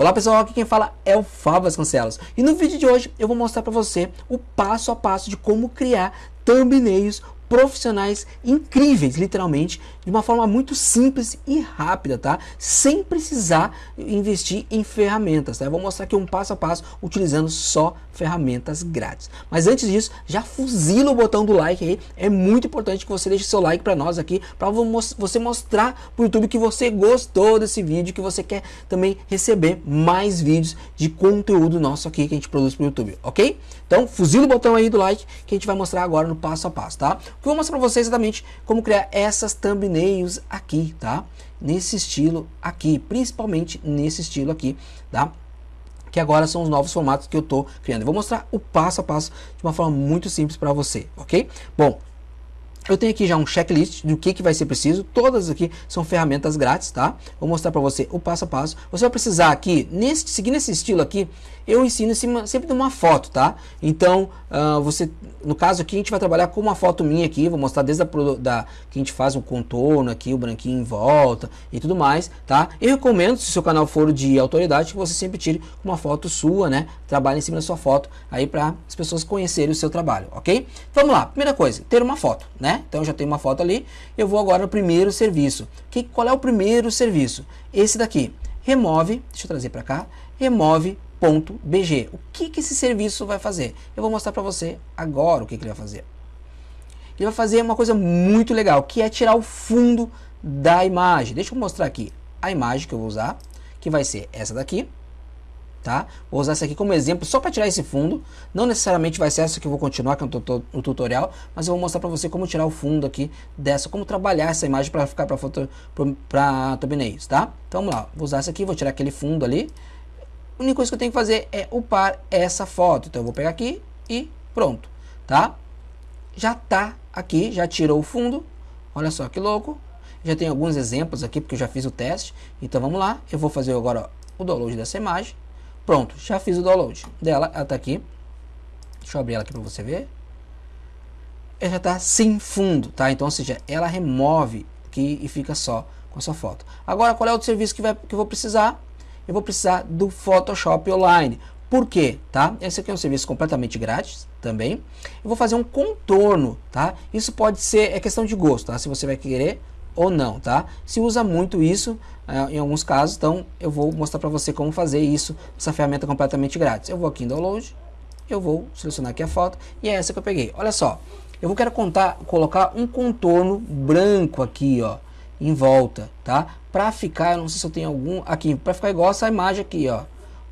Olá pessoal, aqui quem fala é o Fábio Vasconcelos. E no vídeo de hoje eu vou mostrar para você o passo a passo de como criar thumbnails profissionais incríveis, literalmente, de uma forma muito simples e rápida, tá? Sem precisar investir em ferramentas, tá? Eu vou mostrar aqui um passo a passo utilizando só ferramentas grátis. Mas antes disso, já fuzila o botão do like aí. É muito importante que você deixe seu like para nós aqui, para você mostrar para o YouTube que você gostou desse vídeo, que você quer também receber mais vídeos de conteúdo nosso aqui que a gente produz para o YouTube, ok? Então, fuzila o botão aí do like que a gente vai mostrar agora no passo a passo, tá? Que eu vou mostrar para vocês exatamente como criar essas thumbnails aqui, tá? Nesse estilo aqui, principalmente nesse estilo aqui, tá? Que agora são os novos formatos que eu estou criando. Eu vou mostrar o passo a passo de uma forma muito simples para você, ok? Bom, eu tenho aqui já um checklist do que, que vai ser preciso. Todas aqui são ferramentas grátis, tá? Vou mostrar para você o passo a passo. Você vai precisar aqui, nesse, seguindo esse estilo aqui, eu ensino cima sempre de uma foto, tá? Então, uh, você, no caso aqui, a gente vai trabalhar com uma foto minha aqui, vou mostrar desde a da, que a gente faz o contorno aqui, o branquinho em volta e tudo mais, tá? Eu recomendo, se o seu canal for de autoridade, que você sempre tire uma foto sua, né? Trabalhe em cima da sua foto aí para as pessoas conhecerem o seu trabalho, ok? Vamos lá, primeira coisa, ter uma foto, né? Então, já tenho uma foto ali, eu vou agora no primeiro serviço. Que, qual é o primeiro serviço? Esse daqui, remove, deixa eu trazer para cá, remove .bg. O que, que esse serviço vai fazer? Eu vou mostrar para você agora o que, que ele vai fazer. Ele vai fazer uma coisa muito legal, que é tirar o fundo da imagem. Deixa eu mostrar aqui a imagem que eu vou usar, que vai ser essa daqui. Tá? Vou usar essa aqui como exemplo só para tirar esse fundo. Não necessariamente vai ser essa que eu vou continuar com o tutorial, mas eu vou mostrar para você como tirar o fundo aqui dessa, como trabalhar essa imagem para ficar para foto para thumbnails, tá? Então vamos lá, vou usar essa aqui, vou tirar aquele fundo ali a única coisa que eu tenho que fazer é upar essa foto. Então eu vou pegar aqui e pronto, tá? Já tá aqui, já tirou o fundo. Olha só que louco. Já tem alguns exemplos aqui porque eu já fiz o teste. Então vamos lá, eu vou fazer agora o download dessa imagem. Pronto, já fiz o download dela, ela tá aqui. Deixa eu abrir ela aqui para você ver. Ela já está sem fundo, tá? Então, ou seja, ela remove aqui e fica só com a sua foto. Agora, qual é o serviço que, vai, que eu vou precisar? Eu vou precisar do Photoshop Online. Por quê? Tá? Esse aqui é um serviço completamente grátis também. Eu vou fazer um contorno, tá? Isso pode ser, é questão de gosto, tá? Se você vai querer ou não, tá? Se usa muito isso uh, em alguns casos, então eu vou mostrar para você como fazer isso, essa ferramenta completamente grátis. Eu vou aqui em Download, eu vou selecionar aqui a foto e é essa que eu peguei. Olha só, eu vou quero contar, colocar um contorno branco aqui, ó, em volta, tá? Para ficar, não sei se eu tenho algum aqui, para ficar igual essa imagem aqui, ó,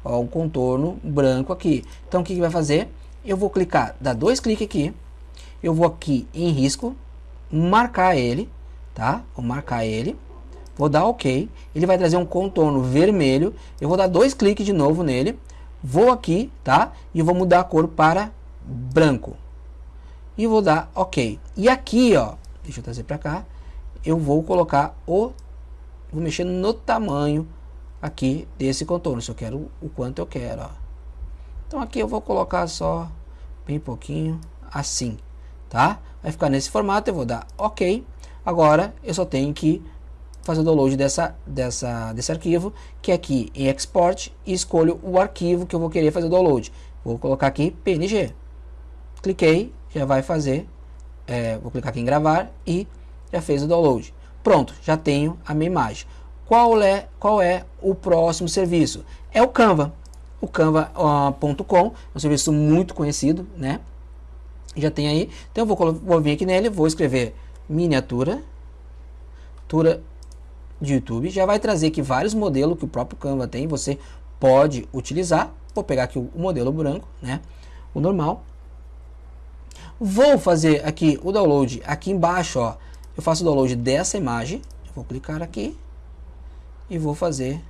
ó, um contorno branco aqui. Então o que, que vai fazer? Eu vou clicar, dar dois cliques aqui, eu vou aqui em risco, marcar ele, tá? Vou marcar ele, vou dar OK, ele vai trazer um contorno vermelho, eu vou dar dois cliques de novo nele, vou aqui, tá? E vou mudar a cor para branco. E vou dar OK. E aqui, ó, deixa eu trazer para cá, eu vou colocar o vou mexer no tamanho aqui desse contorno. Se eu quero o quanto eu quero ó. então aqui eu vou colocar só bem pouquinho assim tá? Vai ficar nesse formato eu vou dar ok. Agora eu só tenho que fazer o download dessa dessa desse arquivo que é aqui em export e escolho o arquivo que eu vou querer fazer o download. Vou colocar aqui png cliquei já vai fazer é, vou clicar aqui em gravar e já fez o download. Pronto, já tenho a minha imagem. Qual é, qual é o próximo serviço? É o Canva. O canva.com, uh, é um serviço muito conhecido, né? Já tem aí. Então eu vou, vou vir aqui nele, vou escrever miniatura, miniatura de YouTube. Já vai trazer aqui vários modelos que o próprio Canva tem. Você pode utilizar. Vou pegar aqui o modelo branco, né? O normal. Vou fazer aqui o download aqui embaixo, ó eu faço o download dessa imagem, eu vou clicar aqui e vou fazer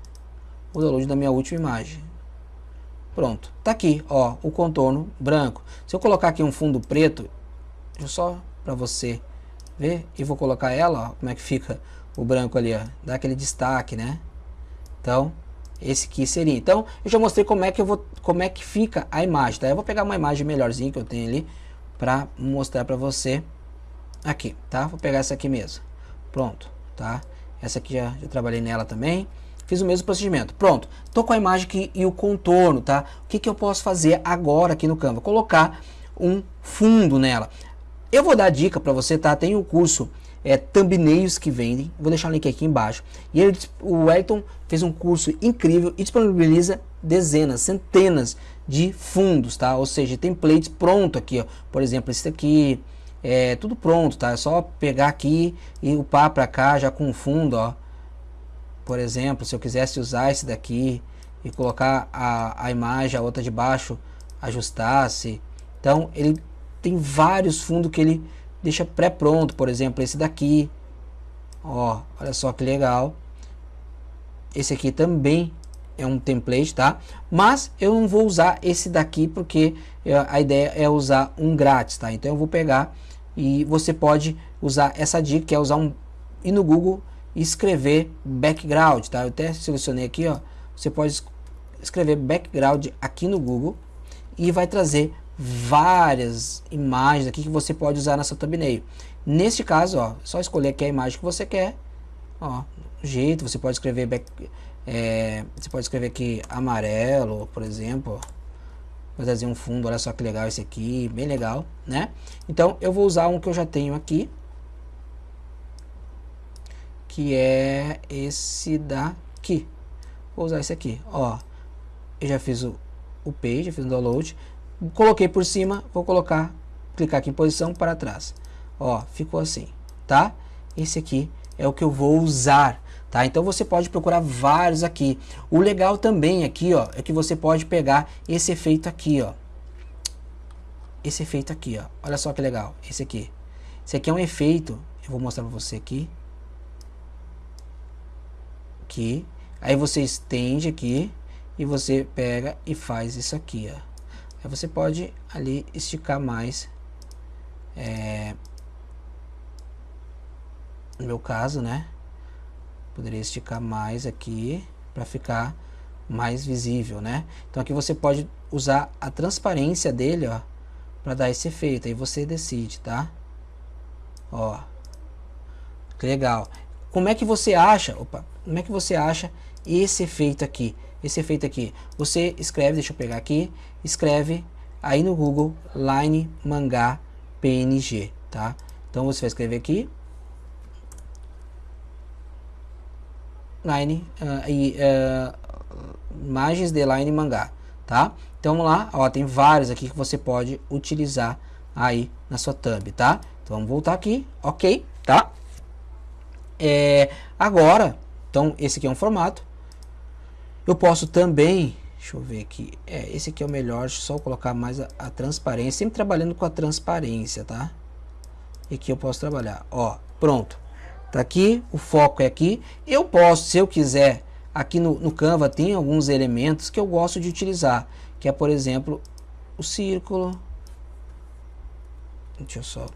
o download da minha última imagem. Pronto, tá aqui, ó, o contorno branco. Se eu colocar aqui um fundo preto, só para você ver, e vou colocar ela, ó, como é que fica o branco ali, ó, dá aquele destaque, né? Então, esse aqui seria. Então, eu já mostrei como é que eu vou, como é que fica a imagem, tá? Eu vou pegar uma imagem melhorzinha que eu tenho ali para mostrar para você aqui, tá? Vou pegar essa aqui mesmo. Pronto, tá? Essa aqui já, já trabalhei nela também. fiz o mesmo procedimento. Pronto, tô com a imagem aqui e o contorno, tá? O que, que eu posso fazer agora aqui no Canva? Colocar um fundo nela. Eu vou dar dica para você, tá? Tem o um curso é, Thumbnails que vendem, vou deixar o link aqui embaixo. E ele, o Wellington fez um curso incrível e disponibiliza dezenas, centenas de fundos, tá? Ou seja, templates pronto aqui, ó. Por exemplo, esse aqui, é tudo pronto, tá? É só pegar aqui e upar para cá já com fundo, ó. Por exemplo, se eu quisesse usar esse daqui e colocar a, a imagem, a outra de baixo, ajustasse. Então, ele tem vários fundos que ele deixa pré-pronto, por exemplo, esse daqui. Ó, olha só que legal. Esse aqui também é um template, tá? Mas eu não vou usar esse daqui porque a ideia é usar um grátis, tá? Então eu vou pegar e você pode usar essa dica que é usar um ir no Google e escrever background, tá? Eu até selecionei aqui, ó. Você pode escrever background aqui no Google e vai trazer várias imagens aqui que você pode usar nessa thumbnail. Neste caso, ó, só escolher aqui a imagem que você quer, ó, jeito, você pode escrever back, é, você pode escrever aqui amarelo, por exemplo. Trazer um fundo, olha só que legal esse aqui, bem legal, né? Então eu vou usar um que eu já tenho aqui, que é esse daqui. Vou usar esse aqui, ó. Eu já fiz o, o page, fiz o download, coloquei por cima, vou colocar, clicar aqui em posição para trás. Ó, ficou assim, tá? Esse aqui é o que eu vou usar tá? Então você pode procurar vários aqui. O legal também aqui, ó, é que você pode pegar esse efeito aqui, ó. Esse efeito aqui, ó. Olha só que legal, esse aqui. Esse aqui é um efeito, eu vou mostrar para você aqui. Aqui. Aí você estende aqui e você pega e faz isso aqui, ó. Aí você pode ali esticar mais. É, no meu caso, né? Poderia esticar mais aqui para ficar mais visível, né? Então aqui você pode usar a transparência dele, ó, para dar esse efeito. Aí você decide, tá? Ó, que legal. Como é que você acha? Opa, como é que você acha esse efeito aqui? Esse efeito aqui. Você escreve, deixa eu pegar aqui, escreve aí no Google Line Mangá PNG, tá? Então você vai escrever aqui line uh, e uh, imagens de line mangá, tá? Então vamos lá, ó, tem vários aqui que você pode utilizar aí na sua thumb, tá? Então vamos voltar aqui, ok, tá? É, agora, então esse aqui é um formato. Eu posso também, deixa eu ver aqui, é, esse aqui é o melhor, só colocar mais a, a transparência, sempre trabalhando com a transparência, tá? E aqui eu posso trabalhar, ó, pronto. Tá aqui, o foco é aqui. Eu posso, se eu quiser, aqui no, no Canva tem alguns elementos que eu gosto de utilizar. Que é, por exemplo, o círculo. Deixa eu só...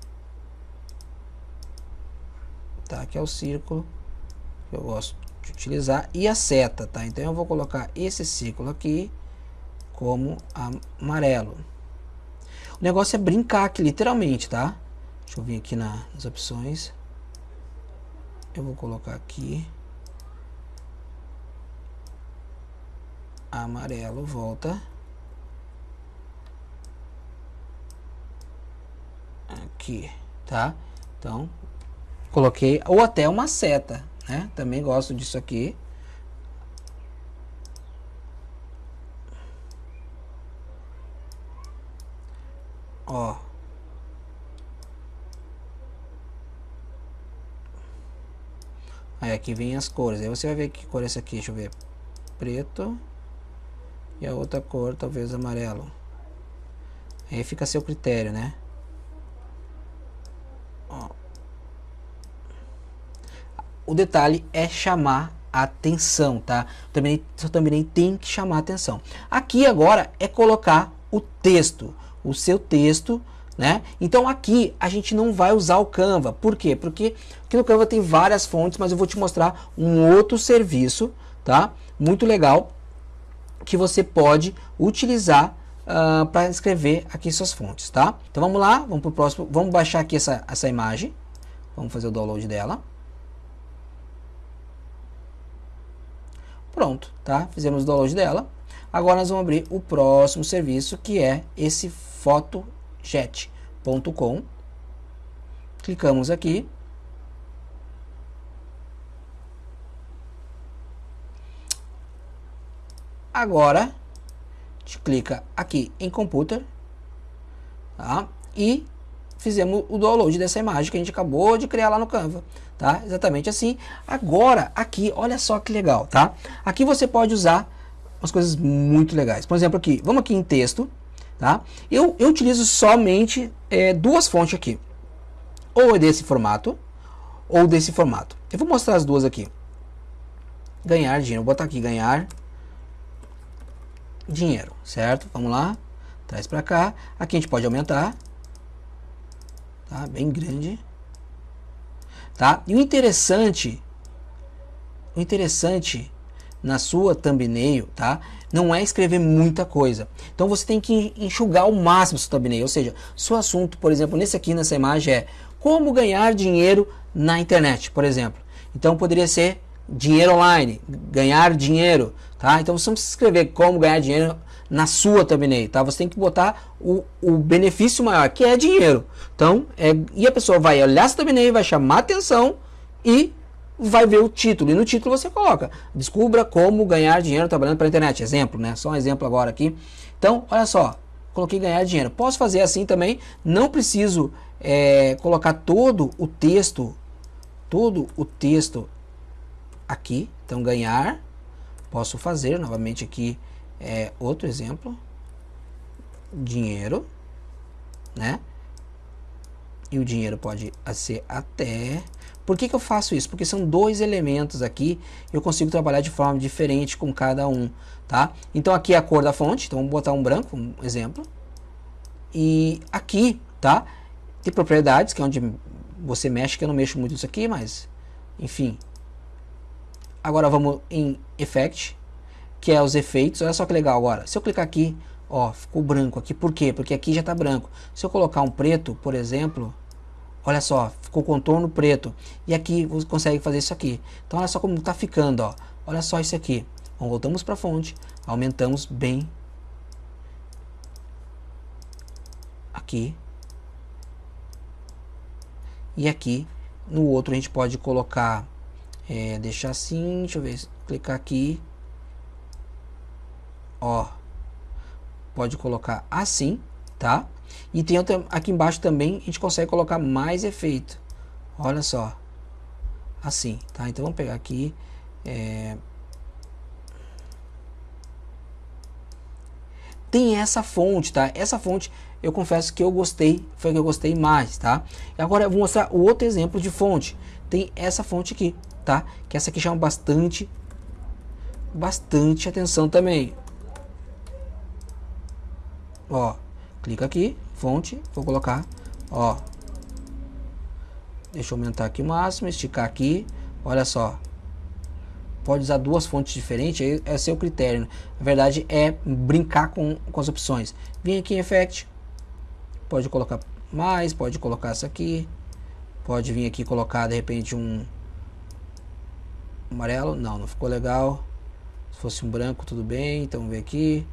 Tá, aqui é o círculo que eu gosto de utilizar. E a seta, tá? Então eu vou colocar esse círculo aqui como amarelo. O negócio é brincar aqui, literalmente, tá? Deixa eu vir aqui na, nas opções eu vou colocar aqui amarelo volta. Aqui tá? Então coloquei ou até uma seta né? Também gosto disso aqui. Ó Aí aqui vem as cores. Aí você vai ver que cor é essa aqui. Deixa eu ver. Preto. E a outra cor, talvez amarelo. Aí fica a seu critério, né? Ó. O detalhe é chamar atenção, tá? Também, também tem que chamar atenção. Aqui agora é colocar o texto. O seu texto né? Então aqui a gente não vai usar o Canva. Por quê? Porque aqui no Canva tem várias fontes, mas eu vou te mostrar um outro serviço, tá? Muito legal, que você pode utilizar uh, ah, para escrever aqui suas fontes, tá? Então vamos lá, vamos para o próximo, vamos baixar aqui essa, essa imagem, vamos fazer o download dela. Pronto, tá? Fizemos o download dela. Agora nós vamos abrir o próximo serviço, que é esse fotojet.com. Clicamos aqui. Agora, a gente clica aqui em computer, tá? E fizemos o download dessa imagem que a gente acabou de criar lá no Canva, tá? Exatamente assim. Agora, aqui, olha só que legal, tá? Aqui você pode usar umas coisas muito legais. Por exemplo, aqui, vamos aqui em texto, tá? Eu, eu utilizo somente é, duas fontes aqui. Ou é desse formato, ou desse formato. Eu vou mostrar as duas aqui. Ganhar dinheiro. Vou botar aqui, ganhar dinheiro, certo? Vamos lá, traz para cá. Aqui a gente pode aumentar, tá? Bem grande, tá? E o interessante, o interessante na sua thumbnail, tá? Não é escrever muita coisa. Então você tem que enxugar ao máximo seu thumbnail, ou seja, seu assunto, por exemplo, nesse aqui nessa imagem é como ganhar dinheiro na internet, por exemplo. Então poderia ser dinheiro online, ganhar dinheiro, tá? Então você não precisa escrever como ganhar dinheiro na sua thumbnail, tá? Você tem que botar o, o benefício maior, que é dinheiro. Então, é, e a pessoa vai olhar essa thumbnail, vai chamar atenção e vai ver o título. E no título você coloca, descubra como ganhar dinheiro trabalhando pela internet. Exemplo, né? Só um exemplo agora aqui. Então, olha só, coloquei ganhar dinheiro. Posso fazer assim também, não preciso é, colocar todo o texto, todo o texto aqui. Então, ganhar, posso fazer novamente aqui é, outro exemplo, dinheiro, né? E o dinheiro pode ser até... Por que, que eu faço isso? Porque são dois elementos aqui, eu consigo trabalhar de forma diferente com cada um, tá? Então aqui é a cor da fonte, então vamos botar um branco, um exemplo. E aqui, tá? Tem propriedades, que é onde você mexe, que eu não mexo muito isso aqui, mas enfim, Agora vamos em Effect, que é os efeitos. Olha só que legal agora. Se eu clicar aqui, ó, ficou branco aqui. Por quê? Porque aqui já está branco. Se eu colocar um preto, por exemplo, olha só, ficou contorno preto. E aqui você consegue fazer isso aqui. Então olha só como está ficando, ó. Olha só isso aqui. Então, voltamos para a fonte, aumentamos bem aqui. E aqui no outro a gente pode colocar é, deixar assim, deixa eu ver, clicar aqui, ó, pode colocar assim, tá? E tem outra, aqui embaixo também a gente consegue colocar mais efeito, olha só, assim, tá? Então vamos pegar aqui, é... tem essa fonte, tá? Essa fonte eu confesso que eu gostei, foi que eu gostei mais, tá? E agora eu vou mostrar o outro exemplo de fonte. Tem essa fonte aqui, tá? Que essa aqui chama bastante, bastante atenção também. Ó, clica aqui, fonte, vou colocar, ó. Deixa eu aumentar aqui o máximo, esticar aqui, olha só. Pode usar duas fontes diferentes, é seu critério. Na verdade é brincar com, com as opções. Vem aqui em Effect, pode colocar mais, pode colocar essa aqui. Pode vir aqui colocar de repente um amarelo, não, não ficou legal. Se fosse um branco, tudo bem. Então, ver aqui.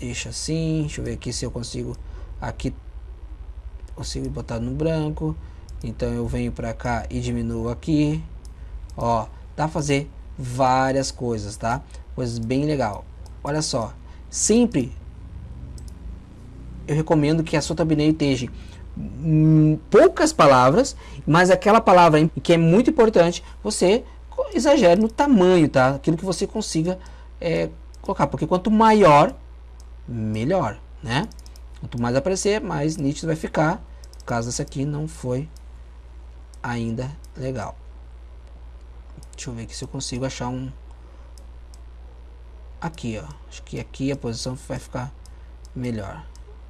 Deixa assim. Deixa eu ver aqui se eu consigo. Aqui consigo botar no branco. Então, eu venho para cá e diminuo aqui. Ó, dá pra fazer várias coisas, tá? Coisas bem legal. Olha só. Sempre eu recomendo que a sua thumbnail esteja poucas palavras, mas aquela palavra que é muito importante, você exagere no tamanho, tá? Aquilo que você consiga é, colocar, porque quanto maior, melhor, né? Quanto mais aparecer, mais nítido vai ficar. No caso esse aqui não foi ainda legal. Deixa eu ver aqui se eu consigo achar um aqui, ó. Acho que aqui a posição vai ficar melhor.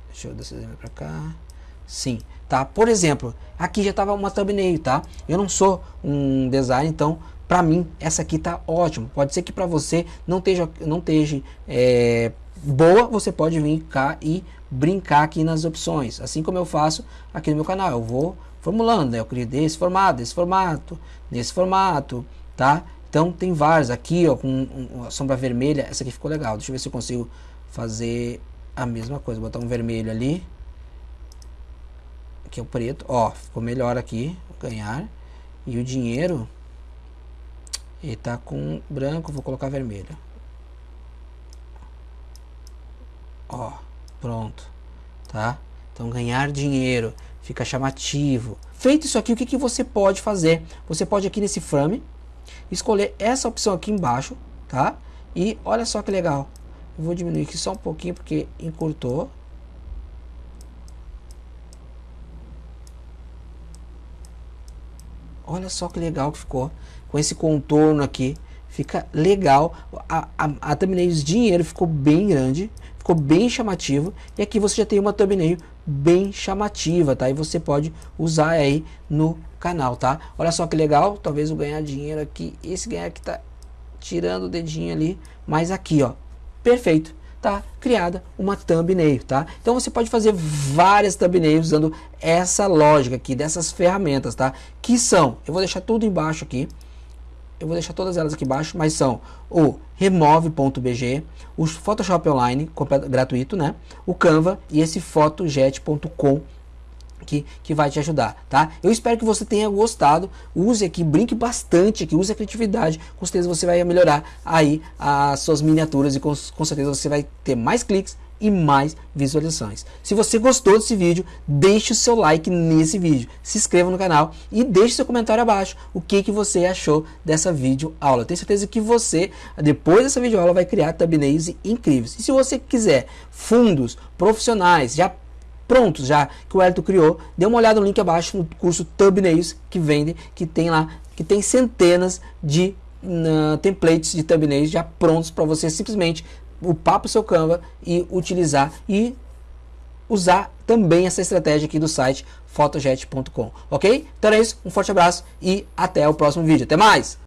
Deixa eu descer para cá. Sim, tá? Por exemplo, aqui já estava uma thumbnail, tá? Eu não sou um designer, então para mim essa aqui tá ótimo. Pode ser que para você não esteja, não esteja é, boa, você pode vir cá e brincar aqui nas opções, assim como eu faço aqui no meu canal. Eu vou formulando, né? Eu crio desse formato, desse formato, nesse formato, tá? Então tem vários aqui, ó, com uma sombra vermelha. Essa aqui ficou legal. Deixa eu ver se eu consigo fazer a mesma coisa. Botar um vermelho ali. Aqui é o preto. Ó, ficou melhor aqui. Ganhar. E o dinheiro. Ele tá com branco. Vou colocar vermelho. Ó, pronto. Tá? Então ganhar dinheiro. Fica chamativo. Feito isso aqui, o que, que você pode fazer? Você pode aqui nesse frame escolher essa opção aqui embaixo, tá? E olha só que legal. Eu vou diminuir aqui só um pouquinho porque encurtou. Olha só que legal que ficou. Com esse contorno aqui. Fica legal. A, a, a thumbnail de dinheiro ficou bem grande. Ficou bem chamativo. E aqui você já tem uma thumbnail bem chamativa, tá? E você pode usar aí no canal, tá? Olha só que legal. Talvez eu ganhar dinheiro aqui. Esse ganhar aqui tá tirando o dedinho ali. Mas aqui, ó. Perfeito tá criada uma thumbnail, tá? Então você pode fazer várias thumbnails usando essa lógica aqui, dessas ferramentas, tá? Que são, eu vou deixar tudo embaixo aqui, eu vou deixar todas elas aqui embaixo, mas são o remove.bg, o Photoshop Online, gratuito, né? O Canva e esse photojet.com que, que vai te ajudar, tá? Eu espero que você tenha gostado, use aqui, brinque bastante aqui, use a criatividade, com certeza você vai melhorar aí as suas miniaturas e com, com certeza você vai ter mais cliques e mais visualizações. Se você gostou desse vídeo, deixe o seu like nesse vídeo, se inscreva no canal e deixe seu comentário abaixo o que, que você achou dessa vídeo aula. tenho certeza que você, depois dessa vídeo aula, vai criar thumbnails incríveis. E se você quiser fundos profissionais, já prontos já que o Elton criou, dê uma olhada no link abaixo no curso Thumbnails que vende, que tem lá, que tem centenas de uh, templates de thumbnails já prontos para você simplesmente upar para o seu Canva e utilizar e usar também essa estratégia aqui do site photojet.com, ok? Então é isso, um forte abraço e até o próximo vídeo. Até mais!